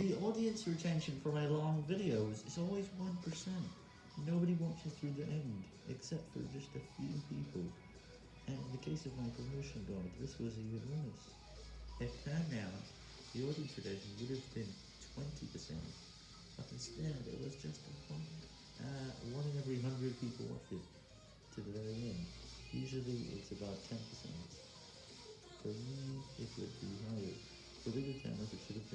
The audience retention for my long videos is always 1%. Nobody watches through the end, except for just a few people. And in the case of my promotion dog, this was even worse. If that now, the audience retention would have been 20%, but instead it was just one, uh, one in every hundred people watched it to the very end. Usually it's about 10%. For me, it would be higher. For bigger channels, it should have